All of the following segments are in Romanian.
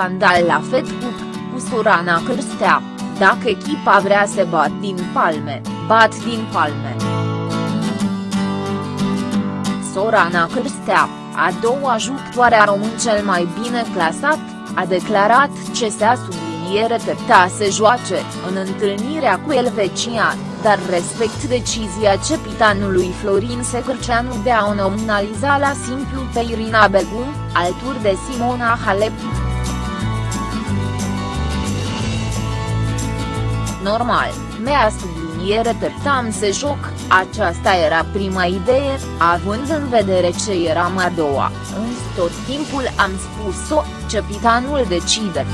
scandal la Fed Cup, cu Sorana Cârstea, dacă echipa vrea să bat din palme, bat din palme. Sorana Cârstea, a doua jucătoare a român cel mai bine clasat, a declarat ce se-a subliniere tepta să joace, în întâlnirea cu Elvecia, dar respect decizia cepitanului Florin Secărceanu de a o nominaliza la simplu pe Irina Begu, alături de Simona Halep. Normal, mea subliniere teptam să joc, aceasta era prima idee, având în vedere ce eram a doua, însă tot timpul am spus-o, cepitanul decide.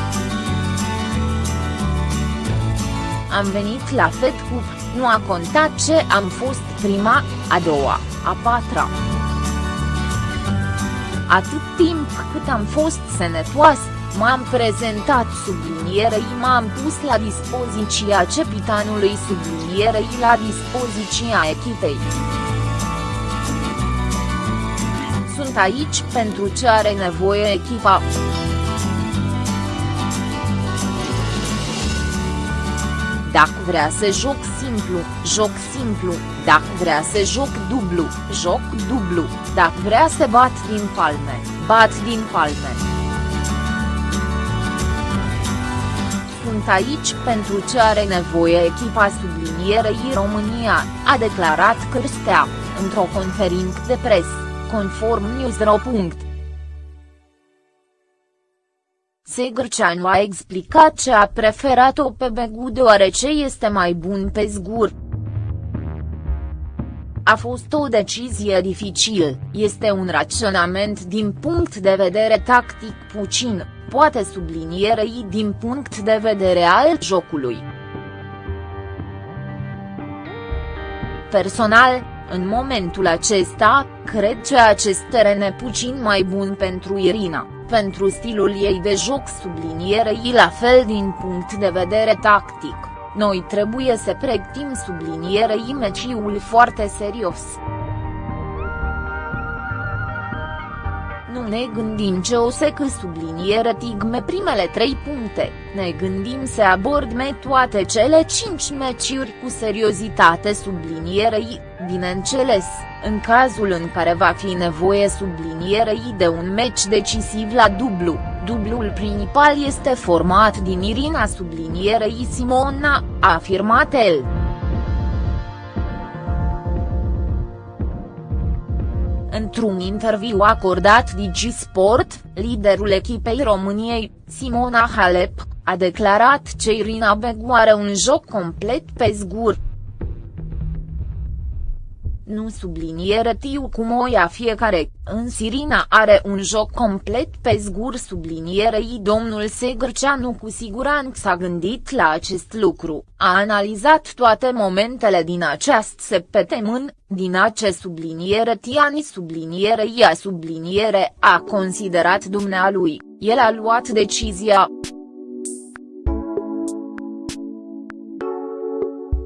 Am venit la Fed Cup, nu a contat ce am fost prima, a doua, a patra. Atât timp cât am fost sănătoasă, m-am prezentat sublinierei m-am pus la dispoziția cepitanului sublinierei la dispoziția echipei. Sunt aici pentru ce are nevoie echipa. Dacă vrea să joc simplu, joc simplu, dacă vrea să joc dublu, joc dublu, dacă vrea să bat din palme, bat din palme. Sunt aici pentru ce are nevoie echipa sublinierei România, a declarat Cârstea, într-o conferință de presă, conform Newsro. Segrceanu a explicat ce a preferat-o pe Begu deoarece este mai bun pe zgur. A fost o decizie dificilă, este un raționament din punct de vedere tactic puțin, poate sublinierei din punct de vedere al jocului. Personal, în momentul acesta, cred că acest teren e puțin mai bun pentru Irina pentru stilul ei de joc sublinierei la fel din punct de vedere tactic, noi trebuie să pregătim sublinierei meciul foarte serios. Ne gândim ce o să că subliniere tigme primele trei puncte, ne gândim să abordme toate cele cinci meciuri cu seriozitate sublinierei, bineînțeles, în cazul în care va fi nevoie sublinierei de un meci decisiv la dublu, dublul principal este format din Irina sublinierei Simona, a afirmat el. Într-un interviu acordat Digisport, liderul echipei României, Simona Halep, a declarat că Irina Begu are un joc complet pe zgur, nu subliniere tiu cum o ia fiecare, în Sirina are un joc complet pe zgur. Sublinierei domnul Segrceanu cu siguranță a gândit la acest lucru, a analizat toate momentele din acest septemân, din acest subliniere Tiani subliniere ia subliniere a considerat dumnealui, el a luat decizia.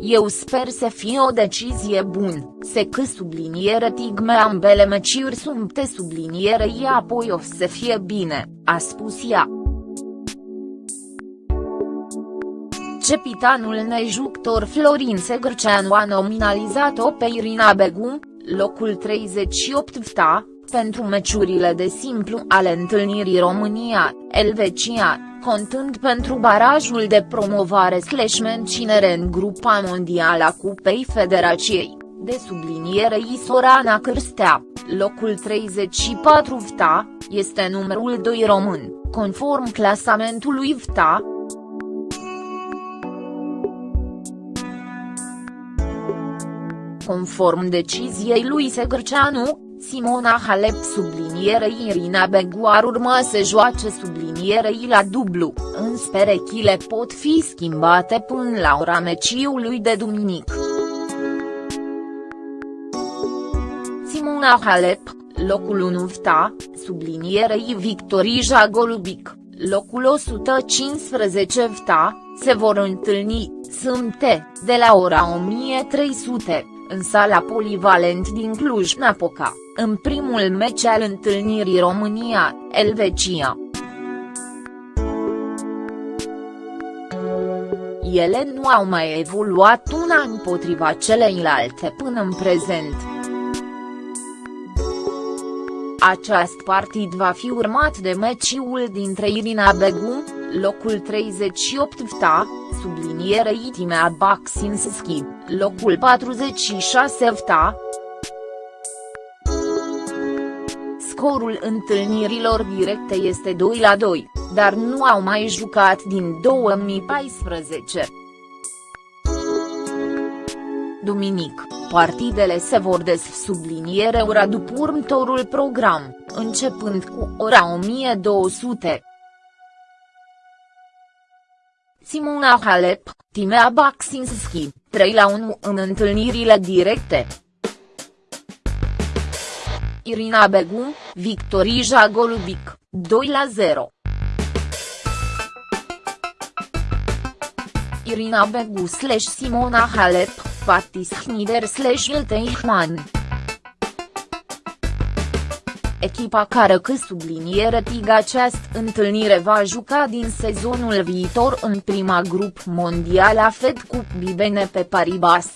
Eu sper să fie o decizie bună, se că subliniere tigme ambele meciuri sunt te subliniere ea apoi o să fie bine, a spus ea. Cepitanul nejuctor Florin Segrceanu a nominalizat-o pe Irina Begu, locul 38 VTA, pentru meciurile de simplu ale întâlnirii România-Elvecia, contând pentru barajul de promovare slash menținere în grupa mondială a Cupei Federației, de subliniere Isorana Cârstea, locul 34 VTA, este numărul 2 român, conform clasamentului VTA. Conform deciziei lui Segrceanu, Simona Halep sublinierei Irina Begu ar urma să joace sublinierei la dublu, însă perechile pot fi schimbate până la ora meciului de duminică. Simona Halep, locul 1 VTA, sublinierei Victorija Golubic, locul 115 VTA, se vor întâlni, sâmbte, de la ora 1300, în sala polivalent din Cluj-Napoca, în primul meci al întâlnirii România-Elveția. Ele nu au mai evoluat una împotriva celeilalte până în prezent. Acest partid va fi urmat de meciul dintre Irina Begum locul 38 VTA, subliniere Itimea Baxinski, locul 46 VTA. Scorul întâlnirilor directe este 2 la 2, dar nu au mai jucat din 2014. Duminic, partidele se vor dessubliniere ora după următorul program, începând cu ora 1200. Simona Halep, Timea Baxinski, 3 la 1 în întâlnirile directe. Irina Begu, Victorija Golubic, 2 la 0. Irina Begu slash Simona Halep, Patis Hnider slash Ilteichmann. Echipa care că subliniere tig această întâlnire va juca din sezonul viitor în prima grup mondială a Fed Cup Bibene pe Paribas.